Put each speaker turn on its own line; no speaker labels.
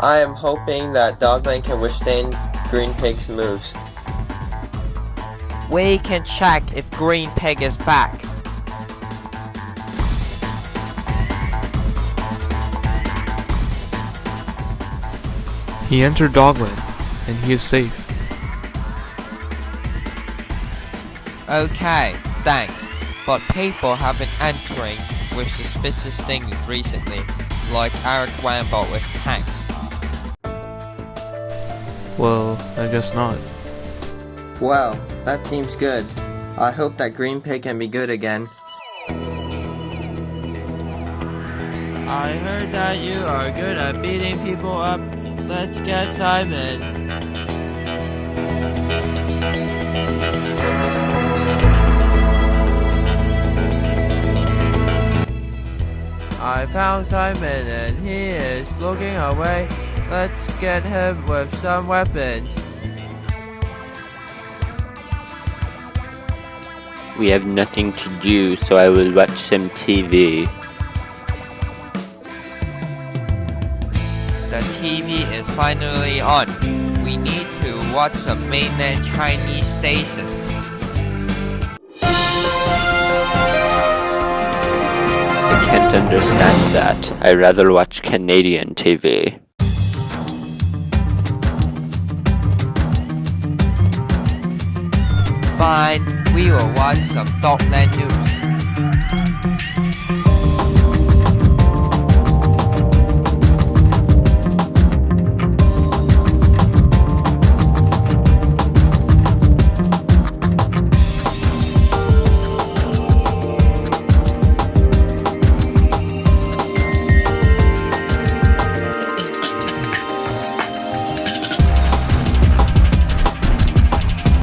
I am hoping that Dogland can withstand Green Pig's moves.
We can check if Green Pig is back.
He entered Dogland, and he is safe.
Okay, thanks. But people have been entering with suspicious things recently, like Eric Wambot with tanks.
Well, I guess not.
Well, that seems good. I hope that Green Pig can be good again.
I heard that you are good at beating people up. Let's get Simon. I found Simon and he is looking away. Let's get him with some weapons.
We have nothing to do, so I will watch some TV.
The TV is finally on. We need to watch some mainland Chinese stations.
Can't understand that. I rather watch Canadian TV.
Fine, we will watch some Dogland news.